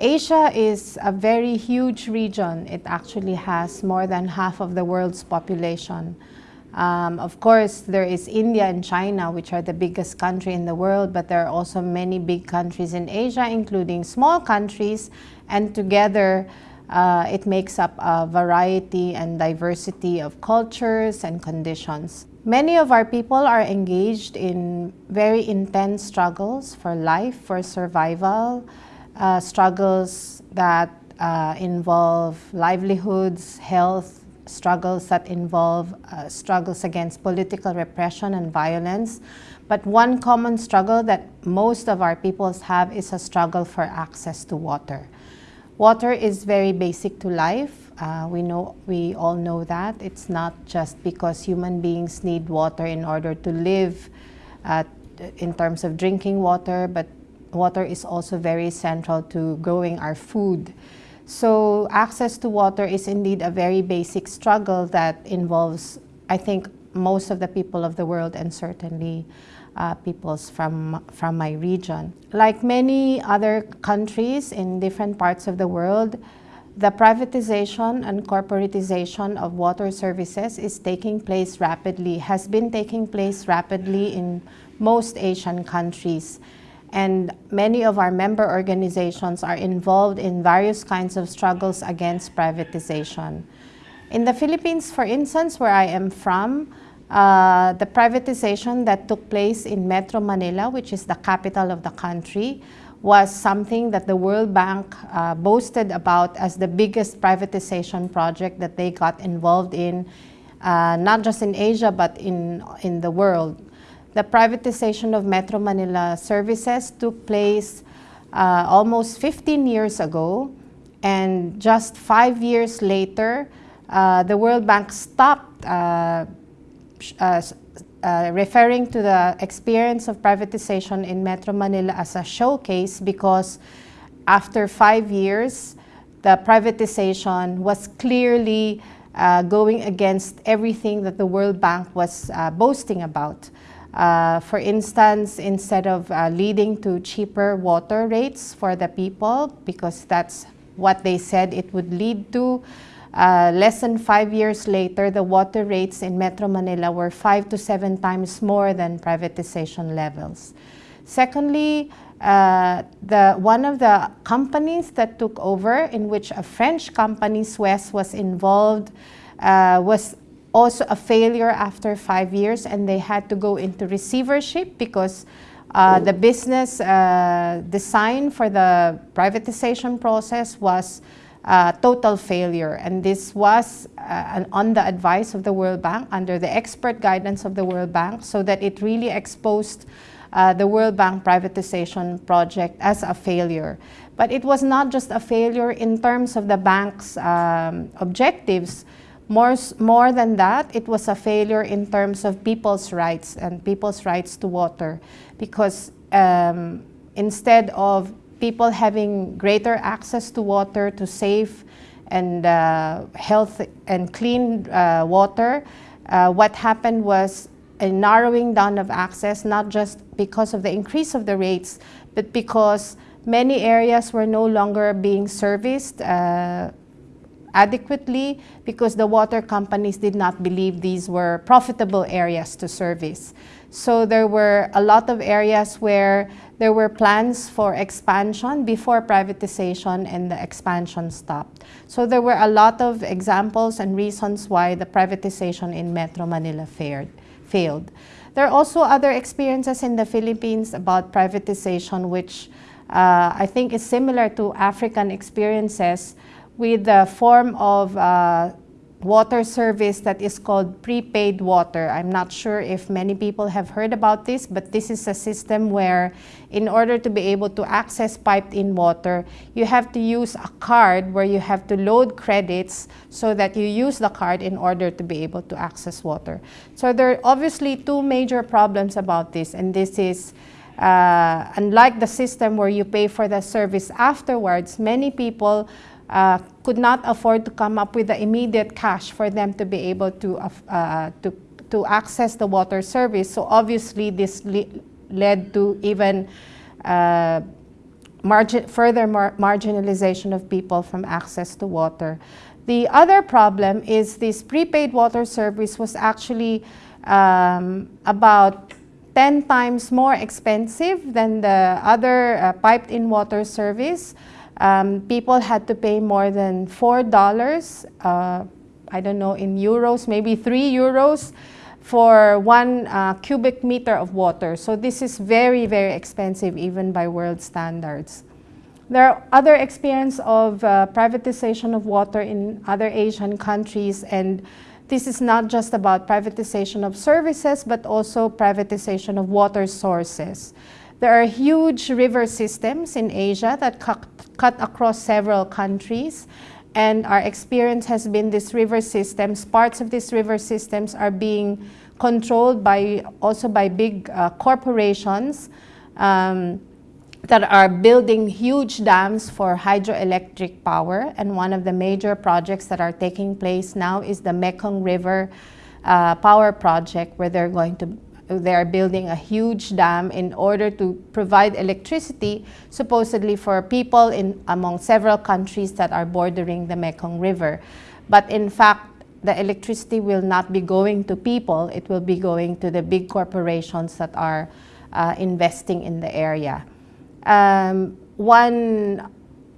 Asia is a very huge region. It actually has more than half of the world's population. Um, of course, there is India and China, which are the biggest country in the world, but there are also many big countries in Asia, including small countries, and together uh, it makes up a variety and diversity of cultures and conditions. Many of our people are engaged in very intense struggles for life, for survival, uh, struggles that uh, involve livelihoods, health, struggles that involve uh, struggles against political repression and violence. But one common struggle that most of our peoples have is a struggle for access to water. Water is very basic to life. Uh, we know, we all know that. It's not just because human beings need water in order to live uh, in terms of drinking water, but water is also very central to growing our food. So access to water is indeed a very basic struggle that involves, I think, most of the people of the world and certainly uh, peoples from, from my region. Like many other countries in different parts of the world, the privatization and corporatization of water services is taking place rapidly, has been taking place rapidly in most Asian countries and many of our member organizations are involved in various kinds of struggles against privatization. In the Philippines, for instance, where I am from, uh, the privatization that took place in Metro Manila, which is the capital of the country, was something that the World Bank uh, boasted about as the biggest privatization project that they got involved in, uh, not just in Asia, but in, in the world the privatization of Metro Manila services took place uh, almost 15 years ago. And just five years later, uh, the World Bank stopped uh, uh, uh, referring to the experience of privatization in Metro Manila as a showcase because after five years, the privatization was clearly uh, going against everything that the World Bank was boasting about. Uh, for instance, instead of uh, leading to cheaper water rates for the people, because that's what they said it would lead to, uh, less than five years later, the water rates in Metro Manila were five to seven times more than privatization levels. Secondly, uh, the, one of the companies that took over, in which a French company, Suez, was involved, uh, was also a failure after five years and they had to go into receivership because uh, the business uh, design for the privatization process was uh, total failure. And this was uh, on the advice of the World Bank, under the expert guidance of the World Bank, so that it really exposed uh, the World Bank privatization project as a failure. But it was not just a failure in terms of the bank's um, objectives, more, more than that, it was a failure in terms of people's rights and people's rights to water because um, instead of people having greater access to water, to safe and uh, health and clean uh, water, uh, what happened was a narrowing down of access, not just because of the increase of the rates, but because many areas were no longer being serviced uh, adequately because the water companies did not believe these were profitable areas to service. So there were a lot of areas where there were plans for expansion before privatization and the expansion stopped. So there were a lot of examples and reasons why the privatization in Metro Manila fared, failed. There are also other experiences in the Philippines about privatization which uh, I think is similar to African experiences with the form of uh, water service that is called prepaid water. I'm not sure if many people have heard about this, but this is a system where in order to be able to access piped in water, you have to use a card where you have to load credits so that you use the card in order to be able to access water. So there are obviously two major problems about this, and this is uh, unlike the system where you pay for the service afterwards, many people uh, could not afford to come up with the immediate cash for them to be able to, uh, to, to access the water service. So obviously this le led to even uh, margin, further mar marginalization of people from access to water. The other problem is this prepaid water service was actually um, about 10 times more expensive than the other uh, piped-in water service. Um, people had to pay more than $4, uh, I don't know, in euros, maybe 3 euros for one uh, cubic meter of water. So this is very, very expensive even by world standards. There are other experience of uh, privatization of water in other Asian countries and this is not just about privatization of services but also privatization of water sources. There are huge river systems in Asia that cut, cut across several countries and our experience has been these river systems, parts of these river systems are being controlled by also by big uh, corporations um, that are building huge dams for hydroelectric power. And one of the major projects that are taking place now is the Mekong River uh, Power Project, where they're going to they are building a huge dam in order to provide electricity supposedly for people in among several countries that are bordering the Mekong River. But in fact, the electricity will not be going to people, it will be going to the big corporations that are uh, investing in the area. Um, one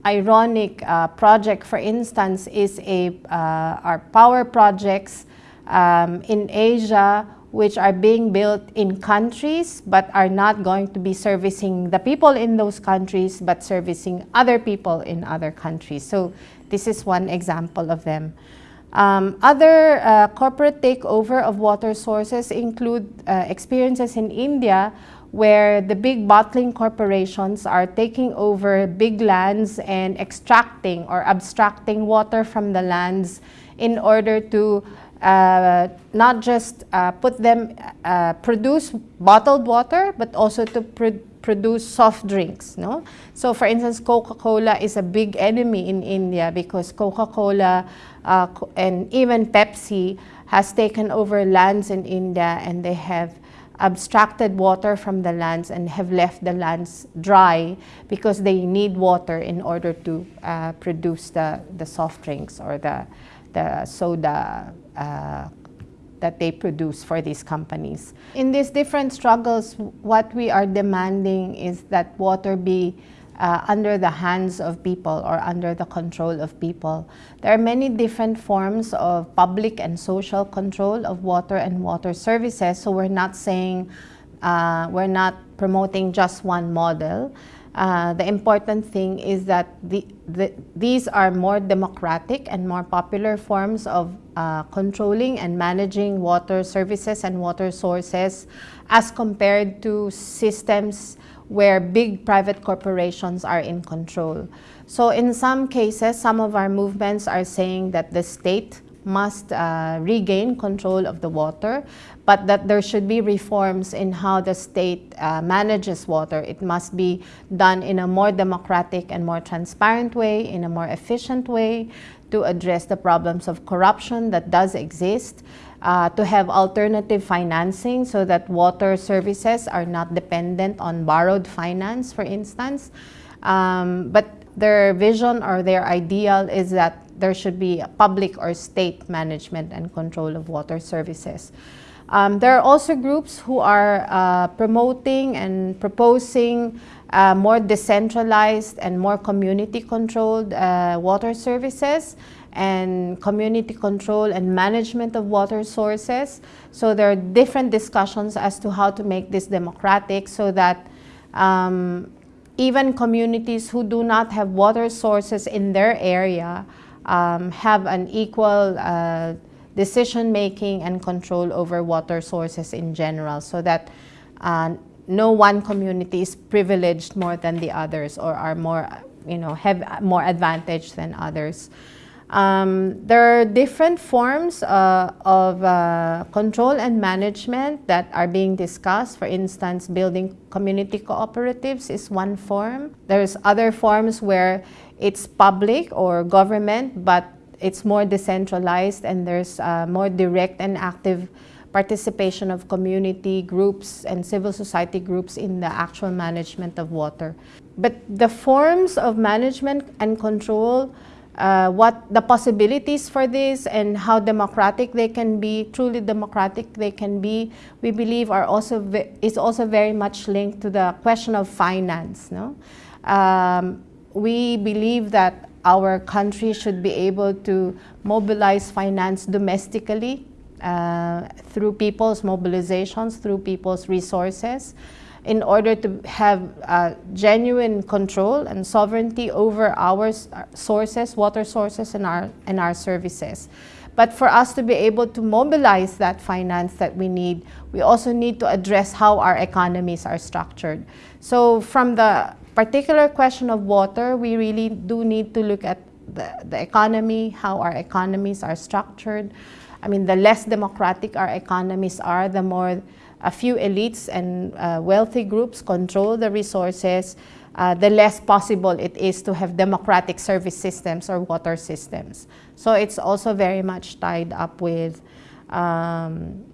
ironic uh, project, for instance, is a, uh, our power projects um, in Asia which are being built in countries but are not going to be servicing the people in those countries but servicing other people in other countries. So this is one example of them. Um, other uh, corporate takeover of water sources include uh, experiences in India where the big bottling corporations are taking over big lands and extracting or abstracting water from the lands in order to uh, not just uh, put them, uh, produce bottled water, but also to pr produce soft drinks. No? So for instance, Coca-Cola is a big enemy in India because Coca-Cola uh, and even Pepsi has taken over lands in India and they have abstracted water from the lands and have left the lands dry because they need water in order to uh, produce the, the soft drinks or the, the soda uh, that they produce for these companies. In these different struggles, what we are demanding is that water be uh, under the hands of people or under the control of people. There are many different forms of public and social control of water and water services, so we're not saying, uh, we're not promoting just one model. Uh, the important thing is that the, the, these are more democratic and more popular forms of uh, controlling and managing water services and water sources as compared to systems where big private corporations are in control. So in some cases, some of our movements are saying that the state must uh, regain control of the water, but that there should be reforms in how the state uh, manages water. It must be done in a more democratic and more transparent way, in a more efficient way to address the problems of corruption that does exist, uh, to have alternative financing so that water services are not dependent on borrowed finance, for instance. Um, but their vision or their ideal is that there should be public or state management and control of water services. Um, there are also groups who are uh, promoting and proposing uh, more decentralized and more community-controlled uh, water services and community control and management of water sources. So there are different discussions as to how to make this democratic so that um, even communities who do not have water sources in their area um, have an equal uh, decision making and control over water sources in general so that uh, no one community is privileged more than the others or are more, you know, have more advantage than others. Um, there are different forms uh, of uh, control and management that are being discussed. For instance, building community cooperatives is one form. There's other forms where it's public or government, but it's more decentralized and there's uh, more direct and active participation of community groups and civil society groups in the actual management of water. But the forms of management and control uh, what the possibilities for this and how democratic they can be, truly democratic they can be, we believe are also is also very much linked to the question of finance. No? Um, we believe that our country should be able to mobilize finance domestically uh, through people's mobilizations, through people's resources in order to have uh, genuine control and sovereignty over our sources, water sources, and our, and our services. But for us to be able to mobilize that finance that we need, we also need to address how our economies are structured. So from the particular question of water, we really do need to look at the, the economy, how our economies are structured. I mean, the less democratic our economies are, the more a few elites and uh, wealthy groups control the resources, uh, the less possible it is to have democratic service systems or water systems. So it's also very much tied up with um,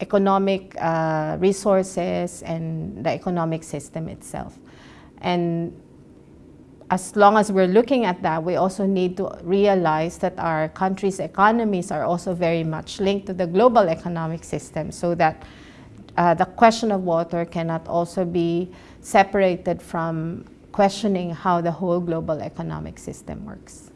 economic uh, resources and the economic system itself. And as long as we're looking at that, we also need to realize that our country's economies are also very much linked to the global economic system so that uh, the question of water cannot also be separated from questioning how the whole global economic system works.